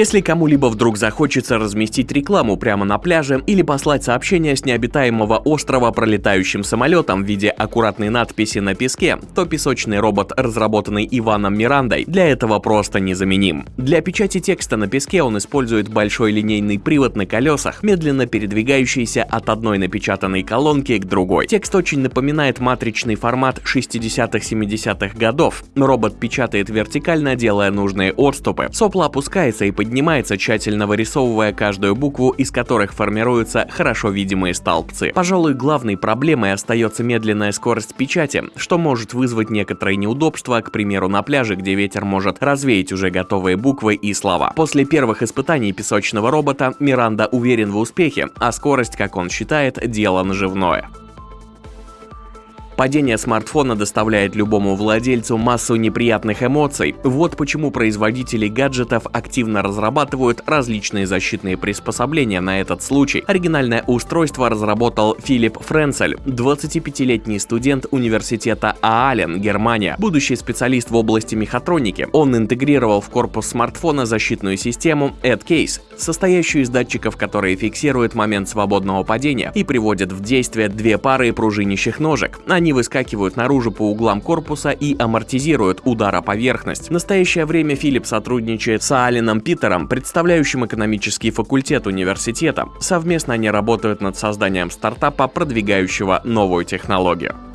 Если кому-либо вдруг захочется разместить рекламу прямо на пляже или послать сообщение с необитаемого острова пролетающим самолетом в виде аккуратной надписи на песке, то песочный робот, разработанный Иваном Мирандой, для этого просто незаменим. Для печати текста на песке он использует большой линейный привод на колесах, медленно передвигающийся от одной напечатанной колонки к другой. Текст очень напоминает матричный формат 60-70-х годов. Робот печатает вертикально, делая нужные отступы. Сопло опускается и поднимается, тщательно вырисовывая каждую букву, из которых формируются хорошо видимые столбцы. Пожалуй, главной проблемой остается медленная скорость печати, что может вызвать некоторые неудобства, к примеру, на пляже, где ветер может развеять уже готовые буквы и слова. После первых испытаний песочного робота Миранда уверен в успехе, а скорость, как он считает, дело наживное. Падение смартфона доставляет любому владельцу массу неприятных эмоций. Вот почему производители гаджетов активно разрабатывают различные защитные приспособления на этот случай. Оригинальное устройство разработал Филипп Френцель, 25-летний студент университета Аален, Германия, будущий специалист в области мехатроники. Он интегрировал в корпус смартфона защитную систему AdCase, состоящую из датчиков, которые фиксируют момент свободного падения и приводят в действие две пары пружинящих ножек. Они они выскакивают наружу по углам корпуса и амортизируют удар о поверхность. В настоящее время Филипп сотрудничает с Алином Питером, представляющим экономический факультет университета. Совместно они работают над созданием стартапа, продвигающего новую технологию.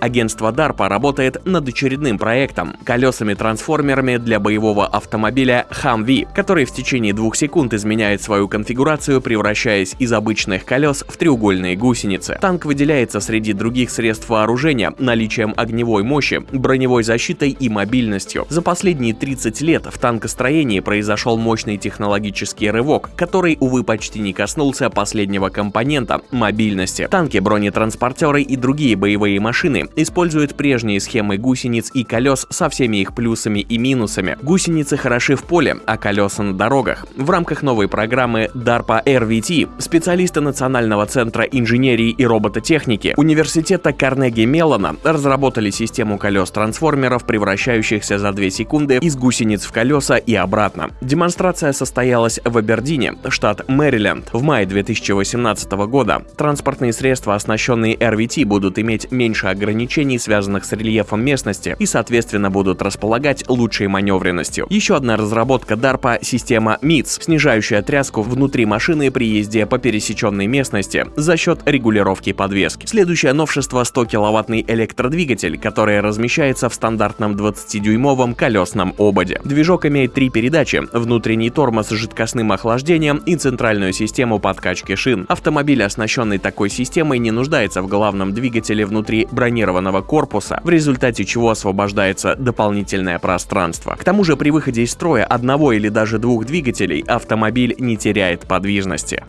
Агентство DARPA работает над очередным проектом – колесами-трансформерами для боевого автомобиля Humvee, который в течение двух секунд изменяет свою конфигурацию, превращаясь из обычных колес в треугольные гусеницы. Танк выделяется среди других средств вооружения наличием огневой мощи, броневой защитой и мобильностью. За последние 30 лет в танкостроении произошел мощный технологический рывок, который, увы, почти не коснулся последнего компонента – мобильности. Танки, бронетранспортеры и другие боевые машины использует прежние схемы гусениц и колес со всеми их плюсами и минусами. Гусеницы хороши в поле, а колеса на дорогах. В рамках новой программы DARPA RVT специалисты Национального центра инженерии и робототехники Университета Карнеги Меллона разработали систему колес-трансформеров, превращающихся за 2 секунды из гусениц в колеса и обратно. Демонстрация состоялась в Абердине, штат Мэриленд, в мае 2018 года. Транспортные средства, оснащенные RVT, будут иметь меньше ограничений ограничений, связанных с рельефом местности, и, соответственно, будут располагать лучшей маневренностью. Еще одна разработка DARPA — система MITS, снижающая тряску внутри машины при езде по пересеченной местности за счет регулировки подвески. Следующее новшество — 100-киловаттный электродвигатель, который размещается в стандартном 20-дюймовом колесном ободе. Движок имеет три передачи — внутренний тормоз с жидкостным охлаждением и центральную систему подкачки шин. Автомобиль, оснащенный такой системой, не нуждается в главном двигателе внутри бронированного бронированного корпуса, в результате чего освобождается дополнительное пространство. К тому же при выходе из строя одного или даже двух двигателей автомобиль не теряет подвижности.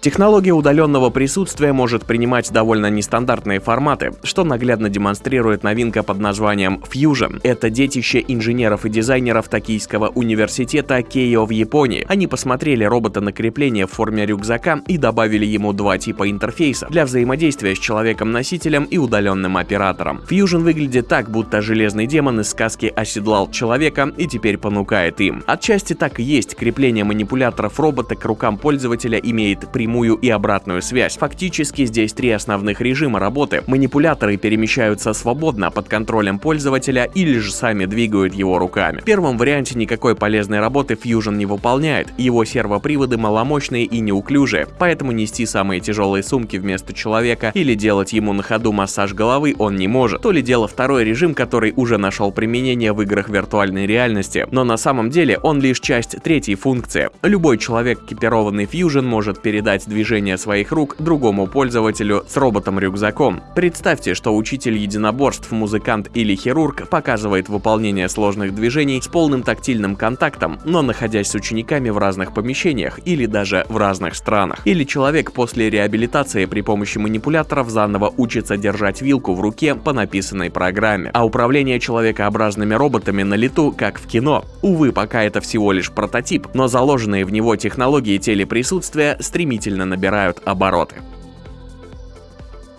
Технология удаленного присутствия может принимать довольно нестандартные форматы, что наглядно демонстрирует новинка под названием Fusion. Это детище инженеров и дизайнеров Токийского университета Кейо в Японии. Они посмотрели робота на крепление в форме рюкзака и добавили ему два типа интерфейса для взаимодействия с человеком-носителем и удаленным оператором. Fusion выглядит так, будто железный демон из сказки оседлал человека и теперь понукает им. Отчасти так и есть, крепление манипуляторов робота к рукам пользователя имеет прямую прямую и обратную связь. Фактически здесь три основных режима работы. Манипуляторы перемещаются свободно под контролем пользователя или же сами двигают его руками. В первом варианте никакой полезной работы Fusion не выполняет, его сервоприводы маломощные и неуклюжие, поэтому нести самые тяжелые сумки вместо человека или делать ему на ходу массаж головы он не может. То ли дело второй режим, который уже нашел применение в играх виртуальной реальности, но на самом деле он лишь часть третьей функции. Любой человек, экипированный Fusion, может передать передать движение своих рук другому пользователю с роботом-рюкзаком. Представьте, что учитель единоборств, музыкант или хирург показывает выполнение сложных движений с полным тактильным контактом, но находясь с учениками в разных помещениях или даже в разных странах. Или человек после реабилитации при помощи манипуляторов заново учится держать вилку в руке по написанной программе. А управление человекообразными роботами на лету, как в кино. Увы, пока это всего лишь прототип, но заложенные в него технологии телеприсутствия стремительно стремительно набирают обороты.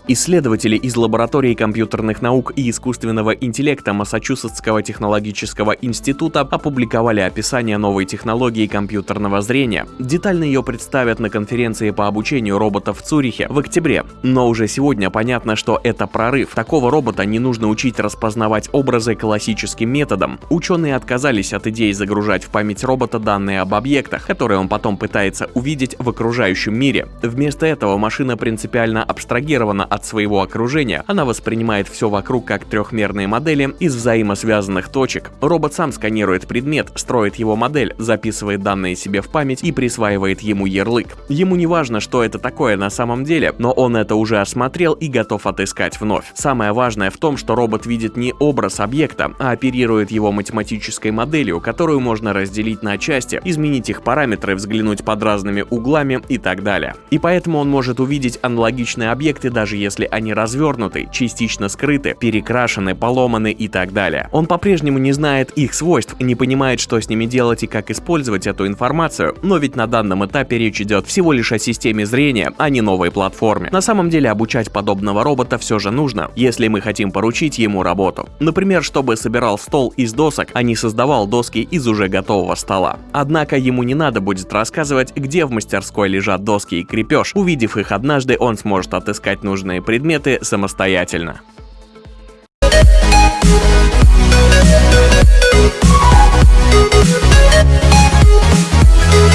Исследователи из лаборатории компьютерных наук и искусственного интеллекта Массачусетского технологического института опубликовали описание новой технологии компьютерного зрения. Детально ее представят на конференции по обучению роботов в Цюрихе в октябре. Но уже сегодня понятно, что это прорыв. Такого робота не нужно учить распознавать образы классическим методом. Ученые отказались от идеи загружать в память робота данные об объектах, которые он потом пытается увидеть в окружающем мире. Вместо этого машина принципиально абстрагирована от своего окружения, она воспринимает все вокруг как трехмерные модели из взаимосвязанных точек. Робот сам сканирует предмет, строит его модель, записывает данные себе в память и присваивает ему ярлык. Ему не важно, что это такое на самом деле, но он это уже осмотрел и готов отыскать вновь. Самое важное в том, что робот видит не образ объекта, а оперирует его математической моделью, которую можно разделить на части, изменить их параметры, взглянуть под разными углами и так далее. И поэтому он может увидеть аналогичные объекты, даже если они развернуты, частично скрыты, перекрашены, поломаны и так далее. Он по-прежнему не знает их свойств, не понимает, что с ними делать и как использовать эту информацию, но ведь на данном этапе речь идет всего лишь о системе зрения, а не новой платформе. На самом деле обучать подобного робота все же нужно, если мы хотим поручить ему работу. Например, чтобы собирал стол из досок, а не создавал доски из уже готового стола. Однако ему не надо будет рассказывать, где в мастерской лежат доски и крепеж. Увидев их однажды, он сможет отыскать нужные предметы самостоятельно.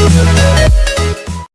We'll